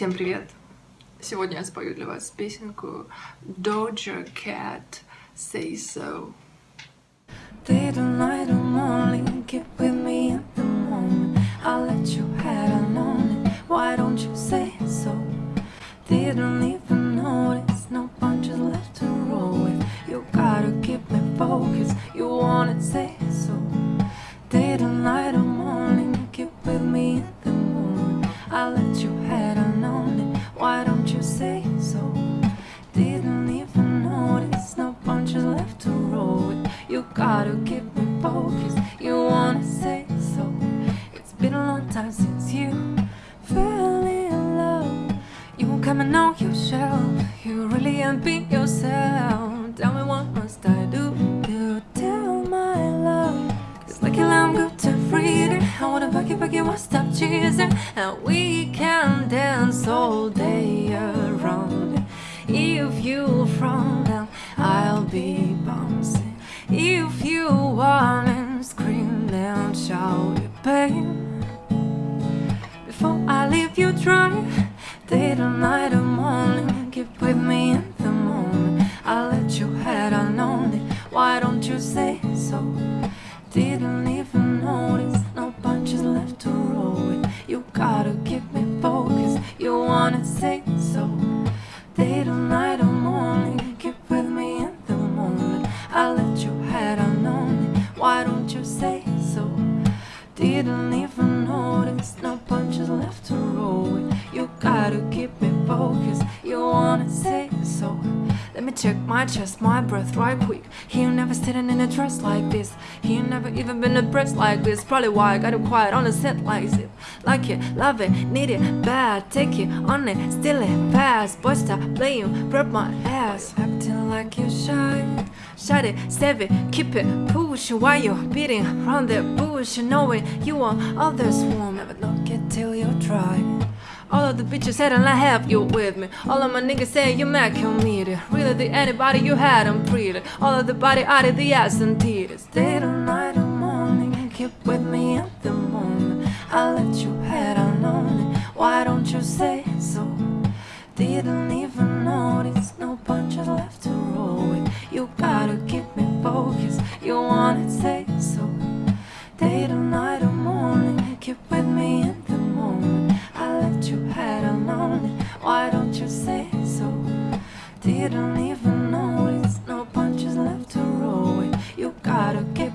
Всем привет! Сегодня я спою для вас песенку Doja Cat Say So. Day to night, I'm only gotta keep me focused. You wanna say so? It's been a long time since you fell in love. You come and know yourself. You really ain't been yourself. Tell me what must I do to tell my love? Cause lucky I'm good to freedom. I wanna back it, back it, won't stop cheesing. And we can dance all day around. If you frown, then I'll be bouncing. If you want and scream, then shout it, babe. Before I leave you dry, day to night or morning, keep with me in the moment. I'll let you head it. Why don't you say so? Didn't Didn't even notice, no punches left to roll with. You gotta keep me focused. You wanna say so? Let me check my chest, my breath right quick. He never sitting in a dress like this. He never even been abreast like this. Probably why I got it quiet on the set like this. Like it, love it, need it, bad. Take it, on it, steal it, fast. Boy, stop playing, grab my ass. Acting like you're shy. Shut it, save it, keep it, push while you're beating around that bush. Knowing you want others warm. Never look it till you're dry. All of the bitches said and I have you with me. All of my niggas say you mad committed. Really, the anybody you had, I'm pretty. All of the body out of the ass and titties. Day to night or morning, keep with me at the moment. I'll let you head on on it. Why don't you say so? Didn't why don't you say so? Didn't even know it's no punches left to roll with. You gotta get